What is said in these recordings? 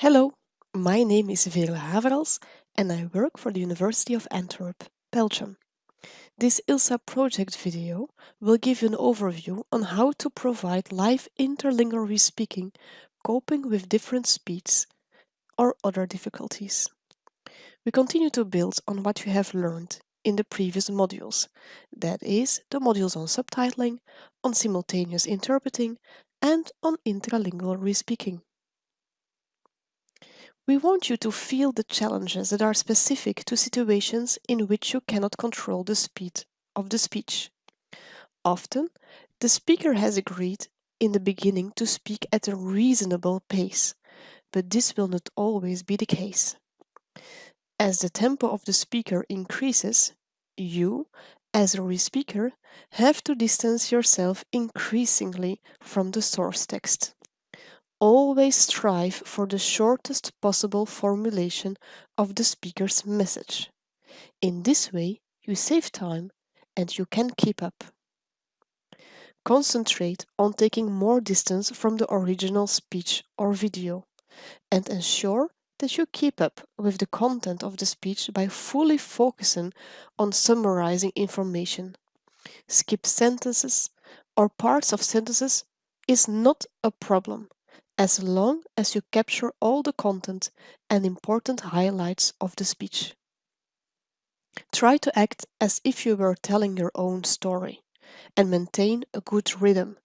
Hello, my name is Veerle Haverals and I work for the University of Antwerp, Belgium. This ILSA project video will give you an overview on how to provide live interlingual respeaking coping with different speeds or other difficulties. We continue to build on what you have learned in the previous modules, that is, the modules on subtitling, on simultaneous interpreting, and on intralingual respeaking. We want you to feel the challenges that are specific to situations in which you cannot control the speed of the speech. Often, the speaker has agreed in the beginning to speak at a reasonable pace, but this will not always be the case. As the tempo of the speaker increases, you, as a re-speaker, have to distance yourself increasingly from the source text. Always strive for the shortest possible formulation of the speaker's message. In this way, you save time and you can keep up. Concentrate on taking more distance from the original speech or video and ensure that you keep up with the content of the speech by fully focusing on summarizing information. Skip sentences or parts of sentences is not a problem as long as you capture all the content and important highlights of the speech. Try to act as if you were telling your own story and maintain a good rhythm.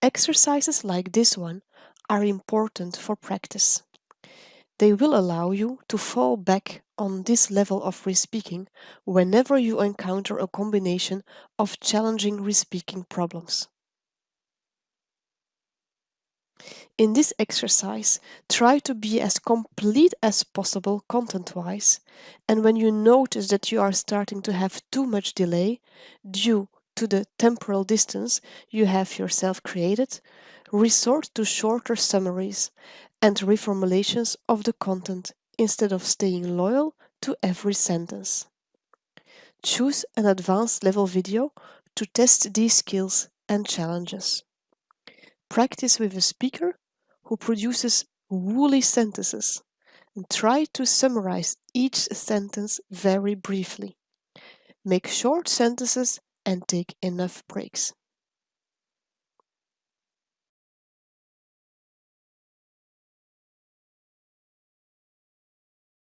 Exercises like this one are important for practice. They will allow you to fall back on this level of respeaking whenever you encounter a combination of challenging respeaking problems. In this exercise, try to be as complete as possible content-wise, and when you notice that you are starting to have too much delay due to the temporal distance you have yourself created, resort to shorter summaries and reformulations of the content instead of staying loyal to every sentence. Choose an advanced level video to test these skills and challenges. Practice with a speaker who produces woolly sentences and try to summarize each sentence very briefly. Make short sentences and take enough breaks.